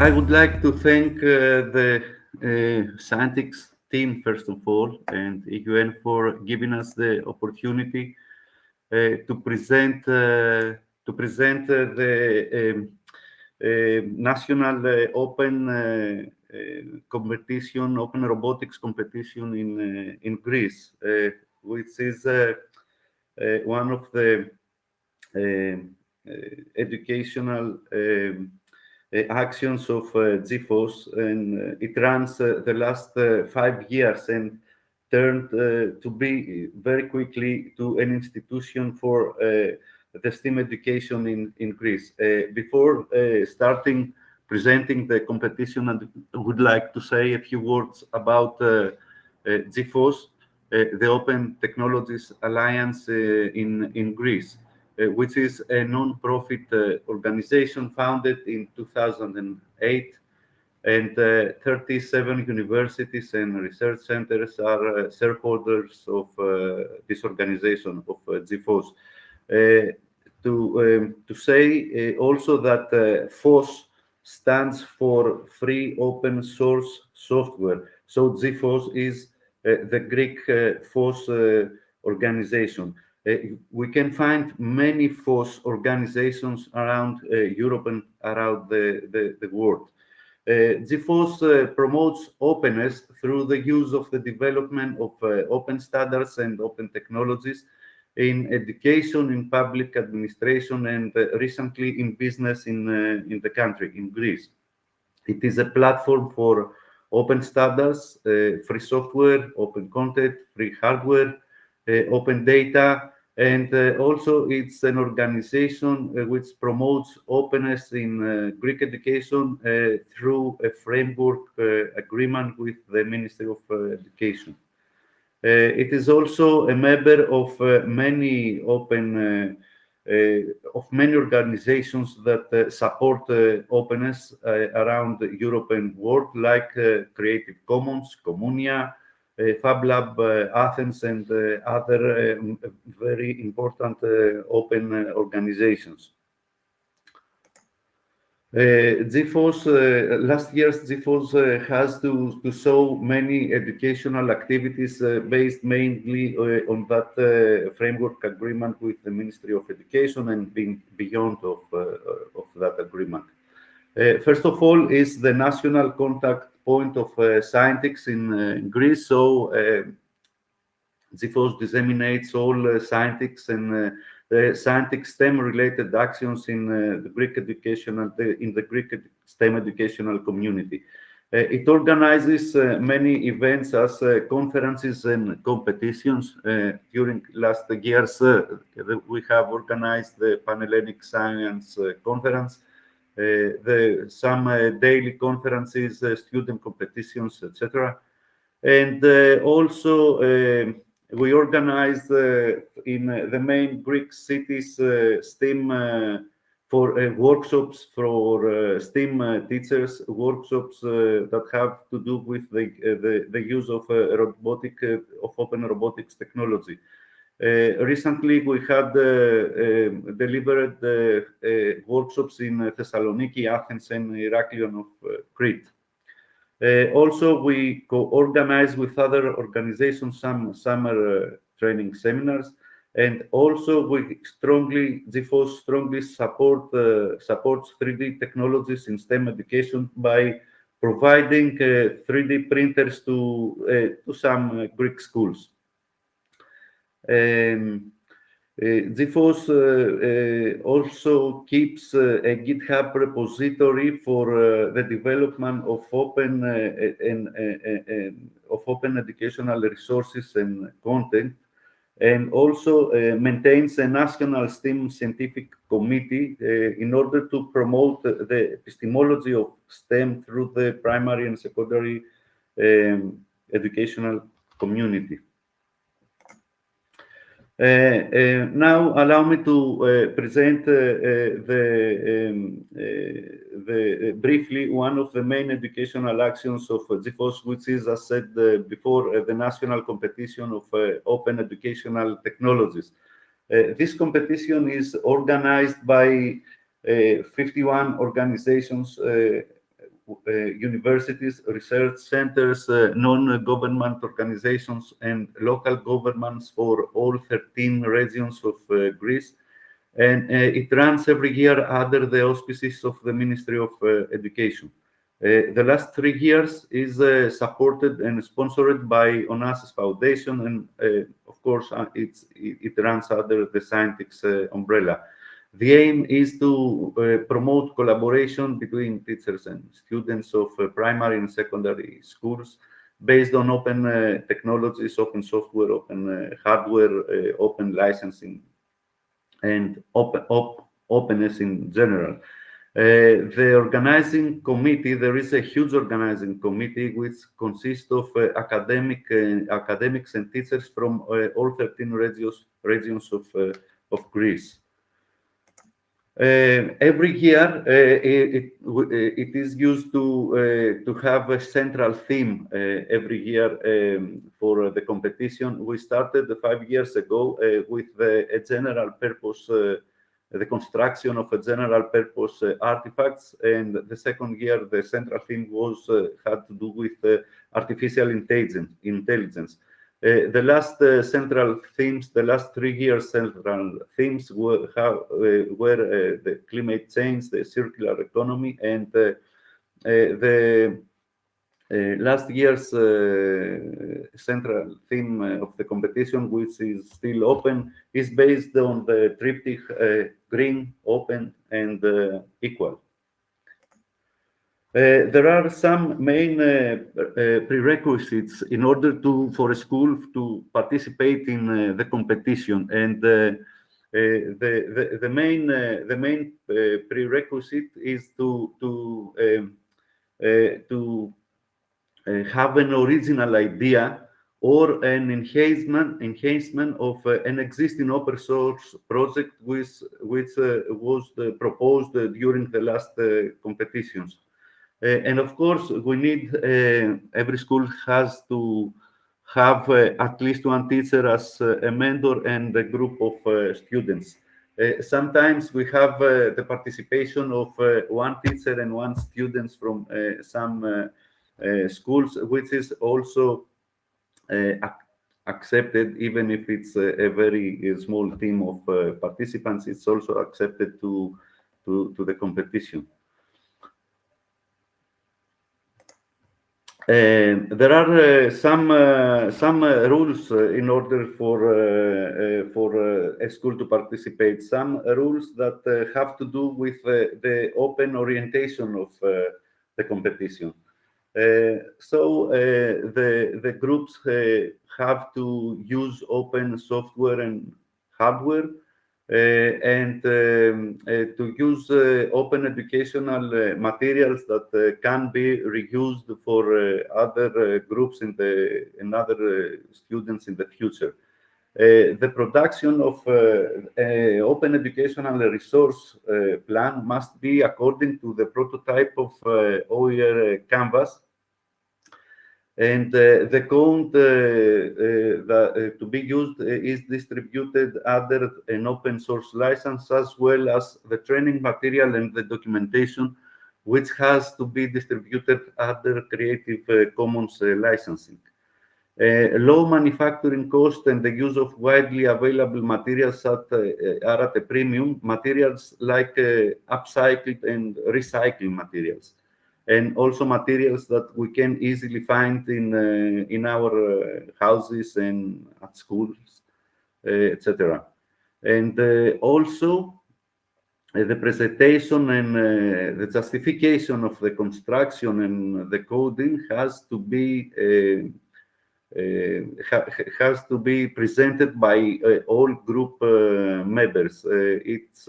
I would like to thank uh, the uh, Scientix team, first of all, and EUN for giving us the opportunity uh, to present uh, to present uh, the um, uh, national open competition, open robotics competition in in Greece, which is one of the um, educational um, Eh, actions of GFOSS, and it runs the last eh, five years and turned uh, to be very quickly to an institution for uh, the STEAM education in, in Greece. Uh, before starting presenting the competition, I would like to say a few words about GFOSS, the Open Technologies Alliance in, in Greece. Uh, which is a non-profit uh, organization founded in 2008 and uh, 37 universities and research centers are uh, shareholders of uh, this organization of uh, GFOSS. Uh, to, um, to say uh, also that FOSS stands for Free Open Source Software. So GFOSS is the Greek FOSS organization. We can find many FOSS organizations around Europe and around the, the, the world. Uh, GFOSS uh, promotes openness through the use of the development of uh, open standards and open technologies in education, in public administration, and recently in business in, in the country, in Greece. It is a platform for open standards, free software, open content, free hardware, open data, and uh, also, it's an organization uh, which promotes openness in uh, Greek education through a framework agreement with the Ministry of Education. it is also a member of many open uh, of many organizations that uh, support uh, openness around the European world, like Creative Commons, Communia, Fab Lab Athens, and other um, very important open organizations. Uh, GFOSS, uh, last year's GFOSS uh, has to, to show many educational activities uh, based mainly on that framework agreement with the Ministry of Education and being beyond of, of that agreement. First of all is the national contact point of uh, Scientix in uh, Greece. So uh, GFOSS disseminates all uh, Scientix and uh, Scientix STEM-related actions in the Greek educational in the Greek STEM educational community. Uh, it organizes uh, many events as uh, conferences and competitions. during last years, we have organized the Panhellenic Science Conference, uh, Uh, the, some uh, daily conferences, uh, student competitions, etc. And uh, also, uh, we organized in the main Greek cities STEAM for uh, workshops for uh, STEAM uh, teachers, workshops that have to do with the the, the use of robotic of open robotics technology. Uh, recently, we had uh, um, delivered uh, workshops in Thessaloniki, Athens, and Heraklion of Crete. also, we co-organize with other organizations some summer training seminars and also we strongly GFOSS strongly support uh, supports 3D technologies in STEM education by providing uh, 3D printers to uh, to some Greek schools. Um, uh, also keeps a GitHub repository for the development of open and of open educational resources and content and also uh, maintains a national STEM scientific committee uh, in order to promote the epistemology of STEM through the primary and secondary um, educational community. Uh, uh, now, allow me to uh, present the, um, the briefly one of the main educational actions of GFOSS, which is, as said before, the national competition of open educational technologies. this competition is organized by 51 organizations Uh, universities, research centers, uh, non-government organizations, and local governments for all 13 regions of uh, Greece. And it runs every year under the auspices of the Ministry of Education. Uh, the last three years is uh, supported and sponsored by Onassis Foundation, and uh, of course, it, it, runs under the Scientix umbrella. The aim is to uh, promote collaboration between teachers and students of uh, primary and secondary schools based on open uh, technologies, open software, open hardware, open licensing, and open, op openness in general. Uh, the organizing committee, there is a huge organizing committee which consists of uh, academic uh, academics and teachers from all 13 regions, regions of, of Greece. Uh, every year, uh, it, it is used to uh, to have a central theme every year um, for the competition. We started five years ago with a general purpose, the construction of a general purpose artifacts, and the second year the central theme was had to do with artificial intelligence. intelligence. Uh, the last uh, central themes, the last three years central themes were, how, uh, were uh, the climate change, the circular economy, and uh, uh, the last year's central theme of the competition, which is still open, is based on the triptych green, open, and equal. Uh, there are some main uh, uh, prerequisites in order to for a school to participate in uh, the competition, and uh, the, the, the main the main prerequisite is to to um, to have an original idea or an enhancement enhancement of an existing open source project which which was proposed during the last competitions. Uh, and of course, we need, uh, every school has to have uh, at least one teacher as uh, a mentor and a group of uh, students. Uh, sometimes we have the participation of one teacher and one students from some schools, which is also accepted even if it's a, very small team of uh, participants it's also accepted to to, to the competition Uh, there are uh, some uh, some uh, rules uh, in order for for a school to participate. Some rules that have to do with the open orientation of the competition. so the the groups have to use open software and hardware uh, and um, uh, to use uh, open educational materials that can be reused for other groups in the and other students in the future. Uh, the production of uh, open educational resource uh, plan must be according to the prototype of OER Canvas and uh, the code uh, uh, that, to be used is distributed under an open source license as well as the training material and the documentation which has to be distributed under Creative Commons licensing. Uh, low manufacturing cost and the use of widely available materials at, uh, are at a premium, materials like uh, upcycled and recycled materials and also materials that we can easily find in uh, in our uh, houses and at schools, uh, etc. And also the presentation and the justification of the construction and the coding has to be uh, ha has to be presented by uh, all group uh, members. it's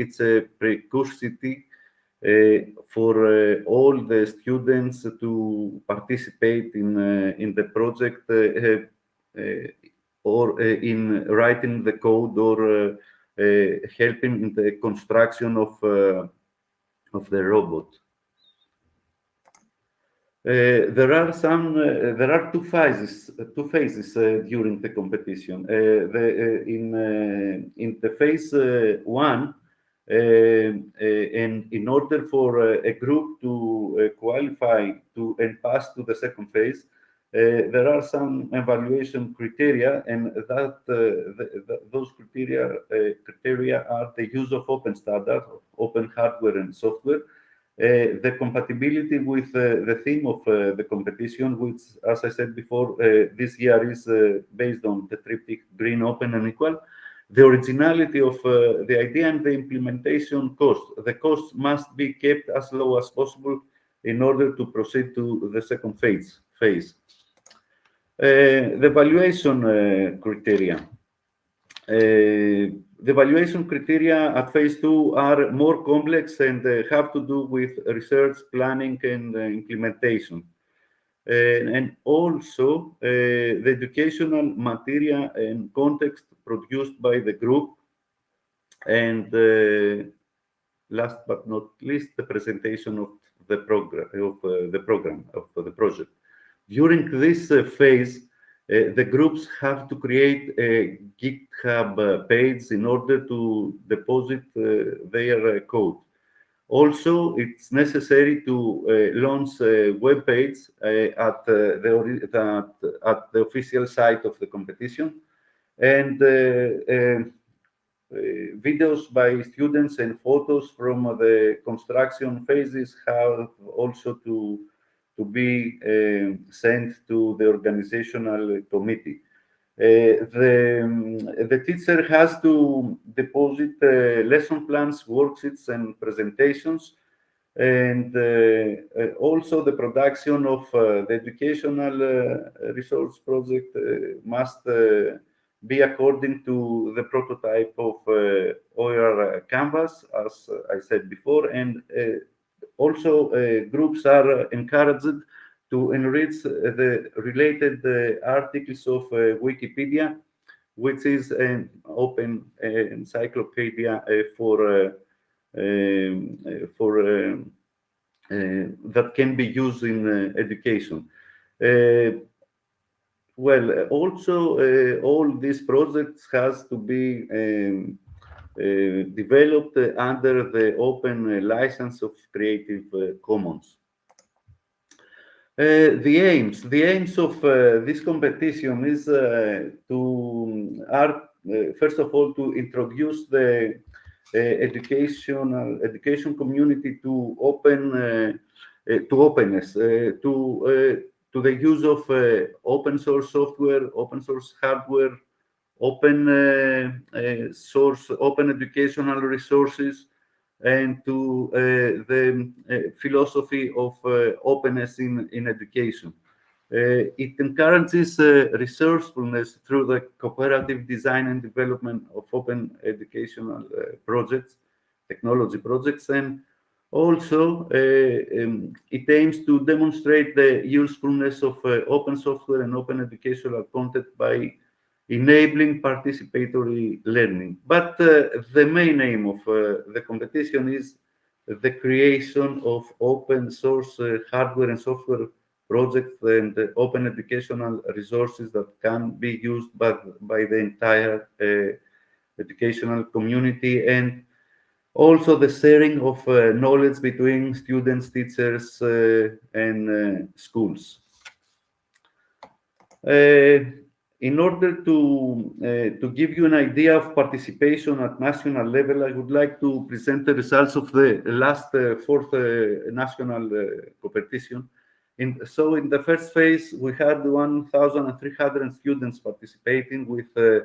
it's a precursity uh, Uh, for uh, all the students to participate in uh, in the project uh, uh, or in writing the code or helping in the construction of of the robot. Uh, there are some uh, there are two phases two phases uh, during the competition the in in the phase one Um, uh, and in order for a group to uh, qualify to and pass to the second phase, uh, there are some evaluation criteria, and that uh, the, the, those criteria uh, criteria are the use of open standards, open hardware and software, uh, the compatibility with the theme of the competition, which, as I said before, this year is based on the triptych green, open, and equal, the originality of uh, the idea and the implementation cost. The cost must be kept as low as possible in order to proceed to the second phase. phase. Uh, the valuation uh, criteria. Uh, the valuation criteria at phase two are more complex and have to do with research, planning, and implementation. and also the educational material and context produced by the group and uh, last but not least the presentation of the program of uh, the program of the project during this uh, phase, uh, the groups have to create a GitHub uh, page in order to deposit their code. Also, it's necessary to uh, launch a web page uh, at, uh, the, at the official site of the competition. And uh, uh, uh, videos by students and photos from the construction phases have also to to be uh, sent to the organizational committee. Uh, the, um, the teacher has to deposit uh, lesson plans, worksheets, and presentations, and also the production of the educational resource project must be according to the prototype of uh, OER Canvas, as I said before, and uh, also, uh, groups are encouraged to enrich the related uh, articles of uh, Wikipedia, which is an open encyclopedia for um, for um, that can be used in education. Well, uh, also uh, all these projects has to be um, uh, developed under the open uh, license of Creative uh, Commons. Uh, the aims, the aims of this competition is to um, are first of all to introduce the educational education community to open to openness to to the use of open source software, open source hardware, open uh, uh, source, open educational resources, and to uh, the philosophy of openness in, in education. Uh, it encourages uh, resourcefulness through the cooperative design and development of open educational uh, projects, technology projects, and also um, it aims to demonstrate the usefulness of open software and open educational content by enabling participatory learning. But uh, the main aim of uh, the competition is the creation of open source uh, hardware and software projects and open educational resources that can be used by, by the entire uh, educational community and also the sharing of uh, knowledge between students, teachers, uh, and schools in order to uh, to give you an idea of participation at national level, I would like to present the results of the last uh, fourth uh, national uh, competition. In, so in the first phase, we had 1,300 students participating with uh,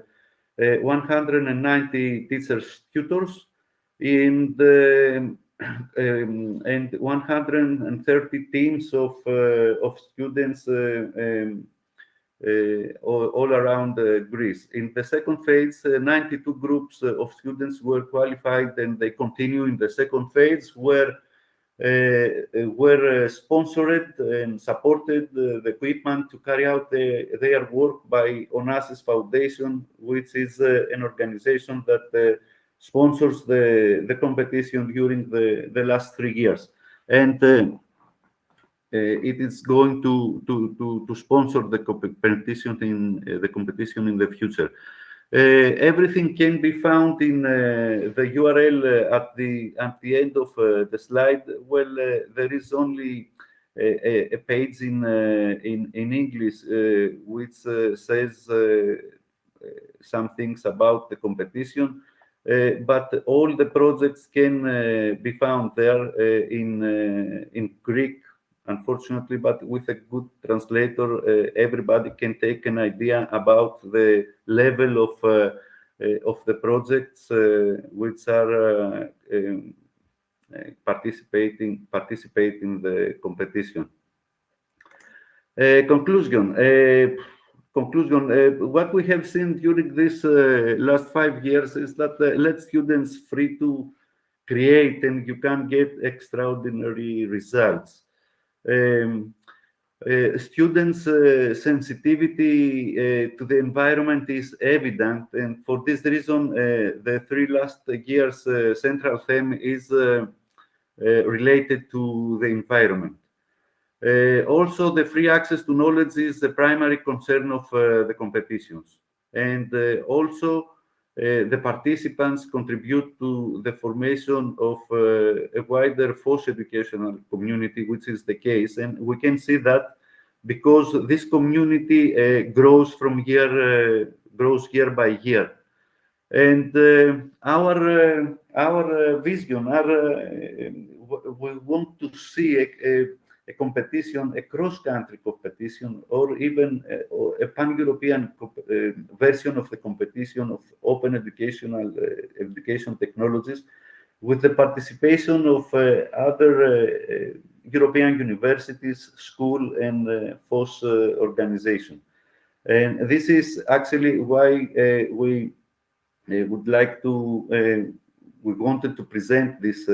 uh, 190 teachers tutors in the um, and 130 teams of of students um, uh, all, all, around uh, Greece. In the second phase, uh, 92 groups of students were qualified and they continue in the second phase where uh, were sponsored and supported uh, the equipment to carry out the, their work by Onassis Foundation, which is uh, an organization that sponsors the, the competition during the, the last three years. And uh, it is going to, to, to, to sponsor the competition in uh, the competition in the future. Uh, everything can be found in uh, the URL uh, at the at the end of the slide. Well, there is only a, a page in in in English which says some things about the competition. Uh, but all the projects can uh, be found there uh, in in Greek unfortunately, but with a good translator, uh, everybody can take an idea about the level of uh, uh, of the projects which are um, participating participate in the competition. conclusion. Conclusion. what we have seen during this last five years is that let students free to create and you can get extraordinary results um, uh, students' uh, sensitivity uh, to the environment is evident, and for this reason, the three last years' central theme is related to the environment. Uh, also, the free access to knowledge is the primary concern of uh, the competitions. And uh, also, uh, the participants contribute to the formation of uh, a wider FOSS educational community, which is the case. And we can see that because this community uh, grows from year, grows year by year. And our, our vision, our, we want to see a, a a competition, a cross-country competition, or even a, a pan-European uh, version of the competition of open educational uh, education technologies with the participation of uh, other European universities, school, and uh, FOSS organization. And this is actually why we would like to, we wanted to present this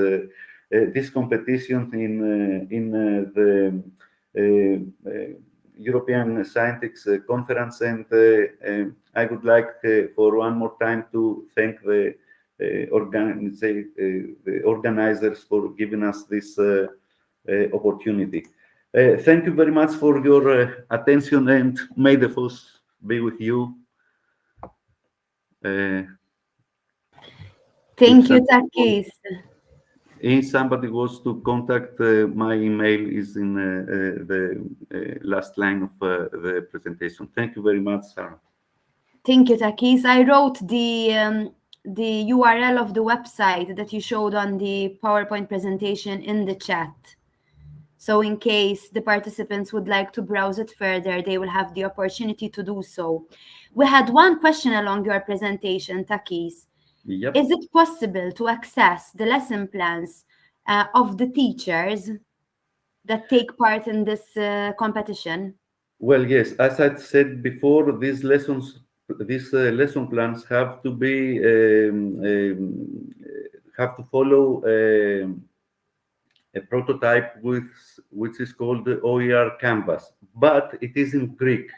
Uh, this competition in uh, in uh, the uh, uh, European Scientific Conference, and I would like for one more time to thank the organize, the organizers for giving us this opportunity. Uh, thank you very much for your uh, attention and may the force be with you. Uh, thank you, Takis if somebody wants to contact uh, my email is in uh, uh the uh, last line of the presentation. Thank you very much sarah. Thank you takis. I wrote the um, the url of the website that you showed on the powerpoint presentation in the chat. So in case the participants would like to browse it further they will have the opportunity to do so. We had one question along your presentation takis Yep. Is it possible to access the lesson plans uh, of the teachers that take part in this uh, competition? Well, yes. As I said before, these lessons, these uh, lesson plans have to be um, um, have to follow um, a prototype with which is called the OER Canvas, but it is in Greek.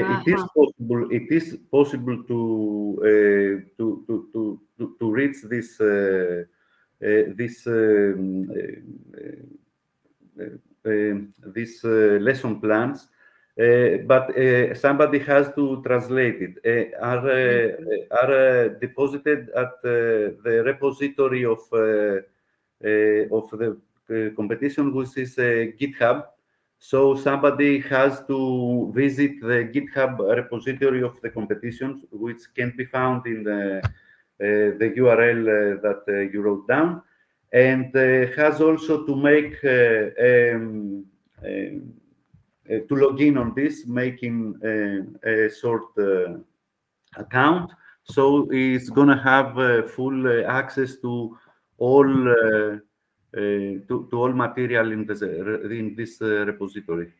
-huh. It is possible. It is possible to uh, to, to to to reach this uh, this this lesson plans. Uh, but uh, somebody has to translate it. Uh, are mm-hmm. are deposited at the repository of of the competition, which is GitHub, so somebody has to visit the GitHub repository of the competitions, which can be found in the, uh, the URL uh, that uh, you wrote down, and has also to make um, uh, to log in on this, making a short account. So it's going to have full access to all to, to all material in this, in this uh, repository.